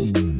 mm you.